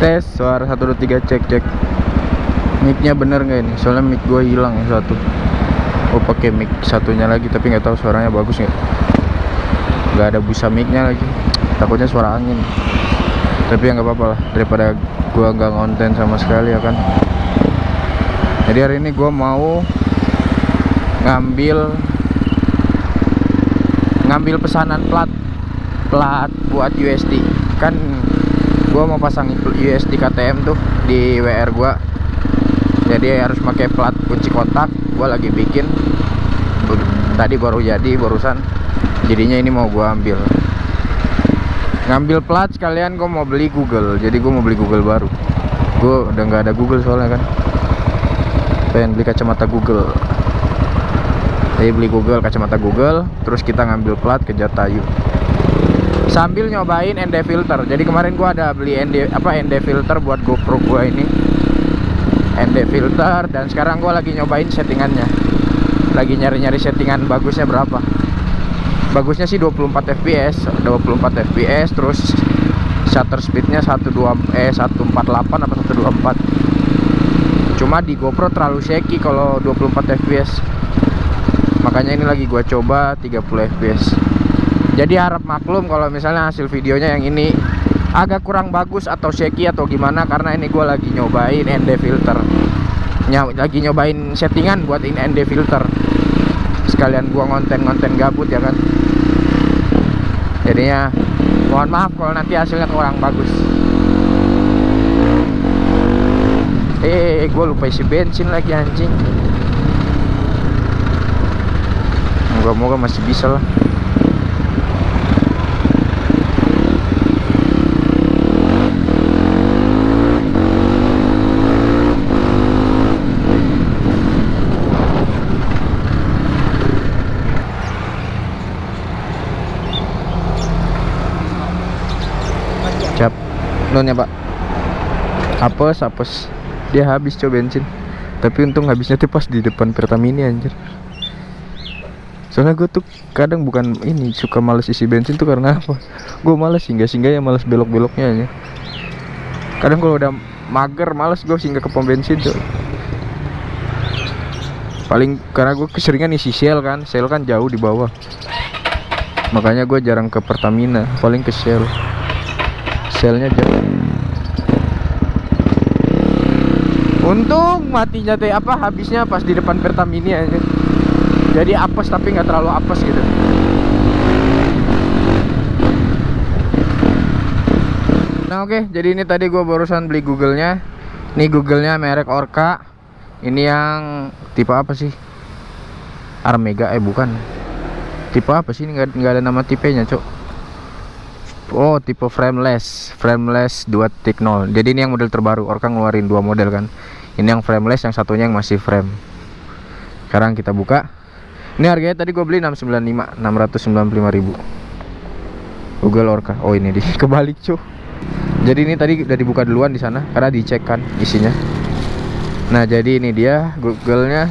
tes suara 1 2 3 cek cek. Micnya bener nggak ini? Soalnya mic gua hilang yang satu. Oh pakai mic satunya lagi tapi nggak tahu suaranya bagus nggak. Nggak ada busa micnya lagi. Takutnya suara angin. Tapi ya nggak apa-apa lah daripada gua nggak konten sama sekali ya kan? Jadi hari ini gua mau ngambil ngambil pesanan plat plat buat USD kan gua mau pasang USD KTM tuh di WR gua. Jadi harus pakai plat kunci kotak gua lagi bikin. Tadi baru jadi barusan. Jadinya ini mau gua ambil. Ngambil plat sekalian gua mau beli Google. Jadi gua mau beli Google baru. Gua udah nggak ada Google soalnya kan. Pengen beli kacamata Google. Jadi beli Google kacamata Google. Terus kita ngambil plat ke Jatayu sambil nyobain ND filter. Jadi kemarin gua ada beli ND apa ND filter buat GoPro gua ini. ND filter dan sekarang gua lagi nyobain settingannya. Lagi nyari-nyari settingan bagusnya berapa. Bagusnya sih 24 fps 24 fps terus shutter speednya 12 eh 148 atau 124 cuma di GoPro terlalu shaky kalau 24 fps makanya ini lagi gua coba 30 fps jadi harap maklum kalau misalnya hasil videonya yang ini agak kurang bagus atau shaky atau gimana karena ini gue lagi nyobain ND filter. Lagi nyobain settingan buat ini ND filter. Sekalian gua ngonten-ngonten gabut ya kan? Jadinya mohon maaf kalau nanti hasilnya kurang bagus. Eh gue lupa isi bensin lagi anjing. Moga-moga masih bisa lah Nun ya, Pak. Apes, apes. Dia habis coba bensin. Tapi untung habisnya tuh pas di depan Pertamini anjir. Soalnya gue tuh kadang bukan ini suka males isi bensin tuh karena apa? Gue males singgah singgah ya males belok-beloknya aja. Kadang kalau udah mager males gue singgah ke pom bensin tuh. Paling karena gue keseringan isi Shell kan, Shell kan jauh di bawah. Makanya gue jarang ke Pertamina, paling ke Shell selnya jauh. Untung matinya teh apa habisnya pas di depan Pertamini aja. Jadi apes tapi nggak terlalu apes gitu. Nah oke okay, jadi ini tadi gue barusan beli Google-nya. Ini Google-nya merek Orca. Ini yang tipe apa sih? Armega eh bukan. Tipe apa sih? Ini nggak ada nama tipenya cok Oh tipe frameless. Frameless 2.0 jadi ini yang model terbaru. Orca ngeluarin dua model kan. Ini yang frameless yang satunya yang masih frame. Sekarang kita buka. Ini harganya tadi gue beli 695 695 ribu. Google Orca. Oh ini di kebalik cuy jadi ini tadi udah dibuka duluan di sana karena dicek kan isinya. Nah jadi ini dia Google nya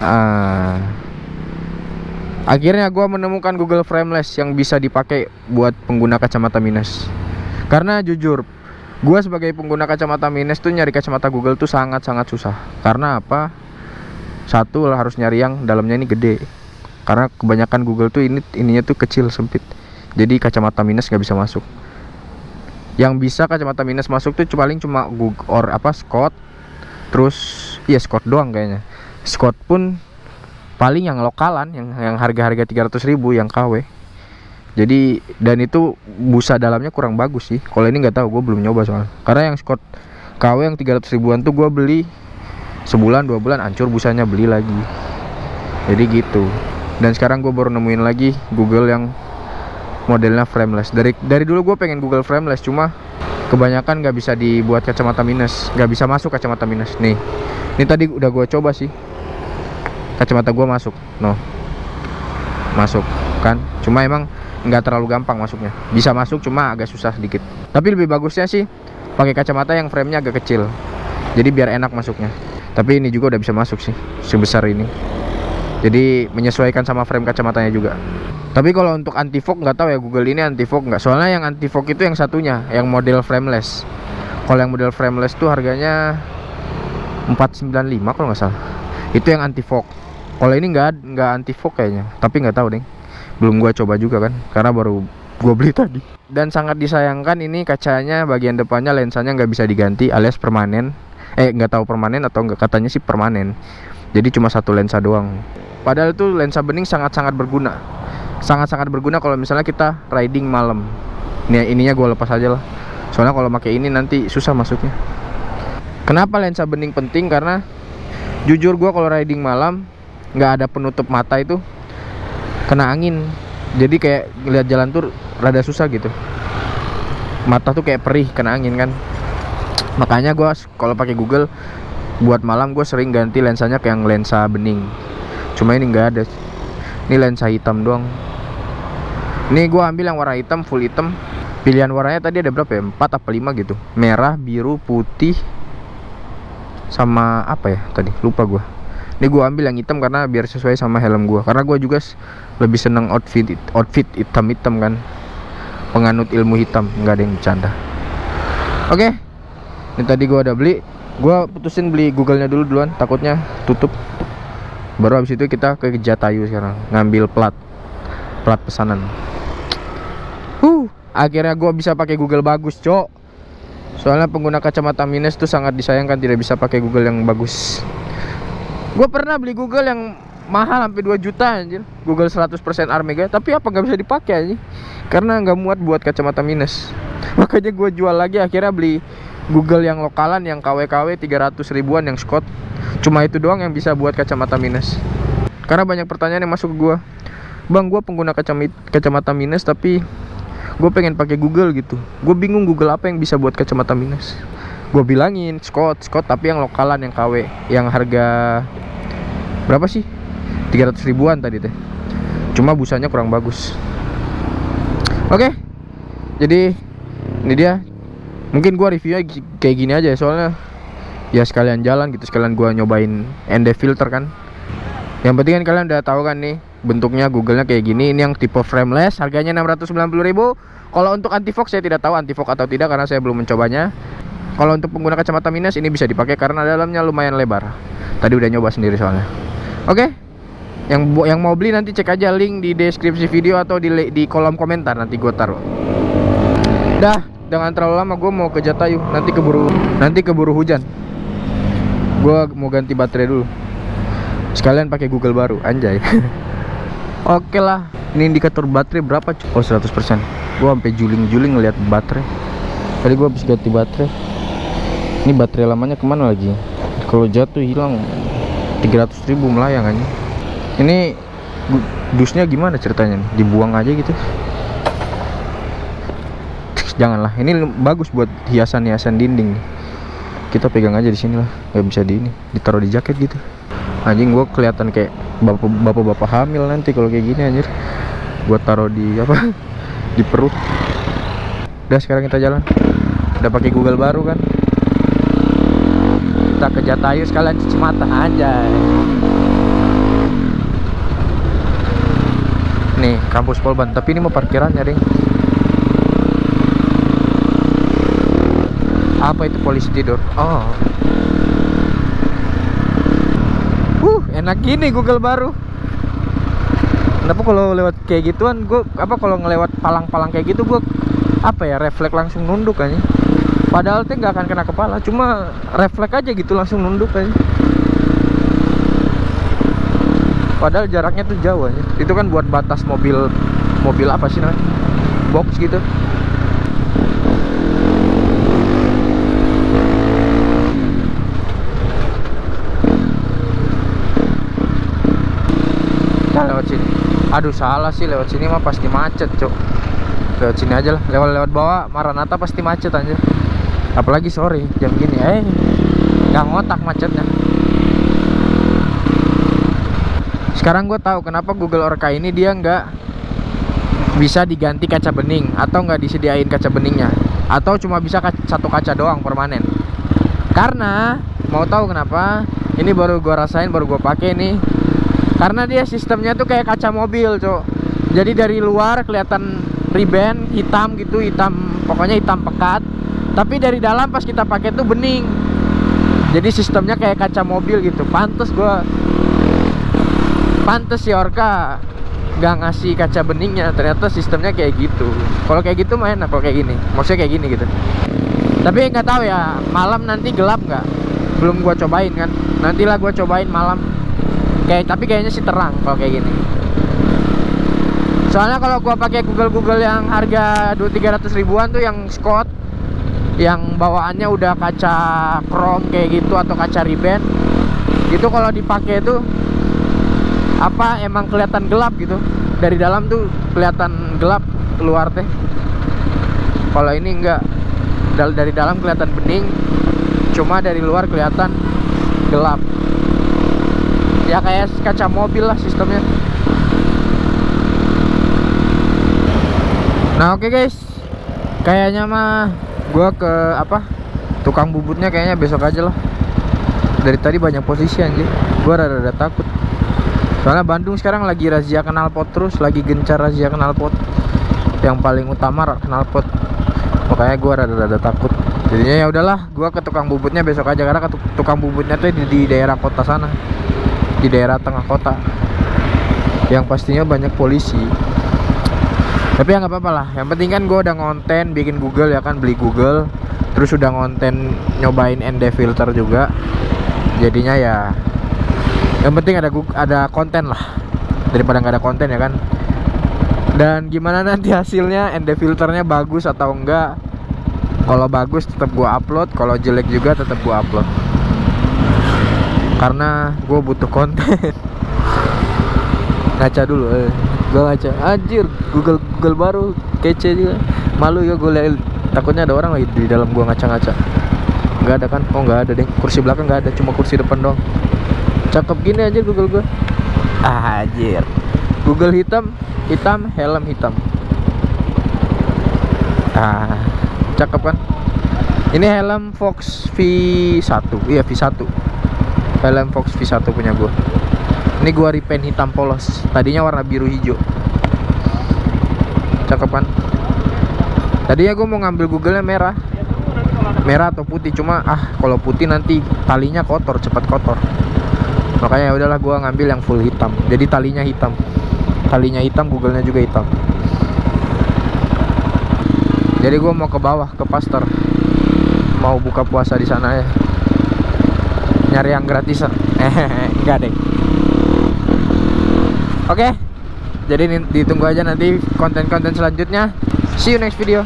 ah akhirnya gue menemukan Google Frameless yang bisa dipakai buat pengguna kacamata minus. Karena jujur gue sebagai pengguna kacamata minus tuh nyari kacamata Google tuh sangat-sangat susah. Karena apa? Satu lah harus nyari yang dalamnya ini gede. Karena kebanyakan Google tuh ini ininya tuh kecil sempit. Jadi kacamata minus nggak bisa masuk. Yang bisa kacamata minus masuk tuh paling cuma Google or apa Scott. Terus iya Scott doang kayaknya. Scott pun paling yang lokalan yang yang harga-harga 300.000 yang KW jadi dan itu busa dalamnya kurang bagus sih. Kalau ini nggak tahu gue belum nyoba soal karena yang Scott KW yang 300 ribuan tuh gue beli sebulan dua bulan hancur busanya beli lagi. Jadi gitu. Dan sekarang gue baru nemuin lagi Google yang modelnya frameless. Dari dari dulu gue pengen Google frameless cuma kebanyakan nggak bisa dibuat kacamata minus. Nggak bisa masuk kacamata minus. Nih. Ini tadi udah gue coba sih kacamata gua masuk. No masuk kan? Cuma emang nggak terlalu gampang masuknya. Bisa masuk cuma agak susah sedikit. Tapi lebih bagusnya sih pakai kacamata yang framenya agak kecil. Jadi biar enak masuknya. Tapi ini juga udah bisa masuk sih sebesar ini. Jadi menyesuaikan sama frame kacamatanya juga. Tapi kalau untuk anti fog nggak tahu ya Google ini anti fog nggak. Soalnya yang anti fog itu yang satunya yang model frameless. Kalau yang model frameless tuh harganya 495 kalau nggak salah itu yang anti fog kalau ini nggak nggak anti fog kayaknya. Tapi nggak tahu deh belum gua coba juga kan. Karena baru gua beli tadi. Dan sangat disayangkan ini kacanya bagian depannya lensanya nggak bisa diganti alias permanen. Eh nggak tahu permanen atau nggak katanya sih permanen. Jadi cuma satu lensa doang. Padahal itu lensa bening sangat-sangat berguna. Sangat-sangat berguna kalau misalnya kita riding malam. Ini ininya gue lepas aja lah. Soalnya kalau pakai ini nanti susah masuknya. Kenapa lensa bening penting? Karena jujur gue kalau riding malam nggak ada penutup mata itu kena angin. Jadi kayak ngeliat jalan tuh rada susah gitu. Mata tuh kayak perih kena angin kan. Makanya gue kalau pakai Google buat malam gue sering ganti lensanya ke yang lensa bening. Cuma ini nggak ada. Ini lensa hitam doang. Ini gue ambil yang warna hitam full hitam. Pilihan warnanya tadi ada berapa ya? 4 apa 5 gitu. Merah biru putih sama apa ya tadi? Lupa gue ini gue ambil yang hitam karena biar sesuai sama helm gue karena gue juga lebih seneng outfit outfit hitam hitam kan. Penganut ilmu hitam nggak ada yang bercanda. Oke okay. ini tadi gue udah beli. Gue putusin beli googlenya dulu duluan takutnya tutup. Baru habis itu kita ke Jatayu sekarang ngambil plat plat pesanan. Huh akhirnya gue bisa pakai Google bagus cok soalnya pengguna kacamata minus tuh sangat disayangkan tidak bisa pakai Google yang bagus. Gue pernah beli Google yang mahal sampai 2 juta anjir. Google 100% Armega tapi apa nggak bisa dipakai aja karena nggak muat buat kacamata minus. Makanya gue jual lagi akhirnya beli Google yang lokalan yang KW-KW 300 ribuan yang Scott. Cuma itu doang yang bisa buat kacamata minus. Karena banyak pertanyaan yang masuk ke gue bang gue pengguna kacamata minus tapi gue pengen pakai Google gitu. Gue bingung Google apa yang bisa buat kacamata minus. Gue bilangin Scott Scott tapi yang lokalan yang KW yang harga berapa sih? 300 ribuan tadi teh. Cuma busanya kurang bagus. Oke okay. jadi ini dia. Mungkin gue reviewnya kayak gini aja soalnya ya sekalian jalan gitu sekalian gua nyobain ND filter kan. Yang penting kan kalian udah tahu kan nih bentuknya Google-nya kayak gini. Ini yang tipe frameless harganya 690.000 kalau untuk anti fog saya tidak tahu anti fog atau tidak karena saya belum mencobanya. Kalau untuk pengguna kacamata minus ini bisa dipakai karena dalamnya lumayan lebar. Tadi udah nyoba sendiri soalnya. Oke? Yang yang mau beli nanti cek aja link di deskripsi video atau di, di kolom komentar. Nanti gue taruh. Dah jangan terlalu lama gue mau ke Jatayu. Nanti keburu nanti keburu hujan. Gue mau ganti baterai dulu. Sekalian pakai Google baru anjay. Oke okay lah. Ini indikator baterai berapa oh 100% gue sampai juling-juling ngeliat baterai. Tadi gue habis ganti baterai. Ini baterai lamanya ke mana lagi? Kalau jatuh hilang. 300 ribu melayang aja ini dusnya gimana ceritanya? Dibuang aja gitu? Janganlah. Ini bagus buat hiasan-hiasan dinding. Kita pegang aja di sini lah. Nggak bisa di ini. Ditaruh di jaket gitu. Anjing gua kelihatan kayak bapak-bapak hamil nanti kalau kayak gini anjir. Gua taruh di apa di perut. Udah sekarang kita jalan. Udah pakai Google baru kan? Kita ke Jatayu sekalian cuci mata. Aja nih kampus Polban. Tapi ini mau parkirannya ding. Apa itu polisi tidur? Oh. Uh enak gini Google baru kenapa kalau lewat kayak gituan gue apa kalau ngelewat palang-palang kayak gitu gue apa ya refleks langsung nunduk aja. Padahal tuh nggak akan kena kepala cuma refleks aja gitu langsung nunduk aja. Padahal jaraknya tuh jauh aja. Itu kan buat batas mobil mobil apa sih namanya? Box gitu. Lewat sini aduh salah sih lewat sini mah pasti macet cok lewat sini aja lah lewat lewat bawah Maranata pasti macet aja apalagi sore jam gini eh. Nggak ngotak macetnya. Sekarang gue tahu kenapa Google Orca ini dia nggak bisa diganti kaca bening atau nggak disediain kaca beningnya. Atau cuma bisa satu kaca doang permanen. Karena mau tahu kenapa ini baru gue rasain baru gue pakai nih karena dia sistemnya tuh kayak kaca mobil cok. Jadi dari luar kelihatan riben hitam gitu hitam pokoknya hitam pekat. Tapi dari dalam pas kita pakai tuh bening. Jadi sistemnya kayak kaca mobil gitu. Pantes gua pantes si Orca gak ngasih kaca beningnya. Ternyata sistemnya kayak gitu. Kalau kayak gitu main kalau kayak gini? Maksudnya kayak gini gitu. Tapi nggak tahu ya malam nanti gelap nggak? Belum gua cobain kan? Nantilah gua cobain malam kayak tapi kayaknya sih terang kalau kayak gini. Soalnya kalau gua pakai Google Google yang harga 2 300 ribuan tuh yang Scott yang bawaannya udah kaca chrome kayak gitu atau kaca riben itu kalau dipakai tuh apa emang kelihatan gelap gitu. Dari dalam tuh kelihatan gelap keluar teh. Kalau ini enggak dari dalam kelihatan bening cuma dari luar kelihatan gelap ya kayak kaca mobil lah sistemnya. Nah oke okay guys. Kayaknya mah gua ke apa tukang bubutnya kayaknya besok aja lah. Dari tadi banyak posisi anjir. Gua rada-rada takut. Soalnya Bandung sekarang lagi razia knalpot terus lagi gencar razia knalpot yang paling utama knalpot makanya gua rada-rada takut. Jadinya ya udahlah gua ke tukang bubutnya besok aja. Karena ke tukang bubutnya tuh di, di daerah kota sana di daerah tengah kota. Yang pastinya banyak polisi. Tapi ya nggak apa-apa lah. Yang penting kan gue udah ngonten bikin Google ya kan beli Google. Terus udah ngonten nyobain ND filter juga. Jadinya ya yang penting ada ada konten lah. Daripada nggak ada konten ya kan. Dan gimana nanti hasilnya? ND filternya bagus atau enggak? Kalau bagus tetap gua upload kalau jelek juga tetap gua upload karena gue butuh konten. Ngaca dulu eh. gue ngaca. Anjir Google Google baru. Kece juga. Malu ya gue liat takutnya ada orang lagi di dalam gua ngaca-ngaca. Nggak ada kan? Oh nggak ada deh. Kursi belakang nggak ada cuma kursi depan dong cakep gini aja Google gue ah, anjir. Google hitam hitam helm hitam. Ah cakep kan? Ini helm Fox V1 iya V1 helm Fox V1 punya gue ini gua repaint hitam polos. Tadinya warna biru hijau. Cakep kan tadinya gue mau ngambil google nya merah. Merah atau putih cuma ah kalau putih nanti talinya kotor cepat kotor. Makanya ya udahlah gue ngambil yang full hitam. Jadi talinya hitam. Talinya hitam google nya juga hitam. Jadi gue mau ke bawah ke pastor mau buka puasa di sana ya nyari yang gratisan eh enggak deh Oke. Okay? Jadi ditunggu aja nanti konten-konten selanjutnya. See you next video.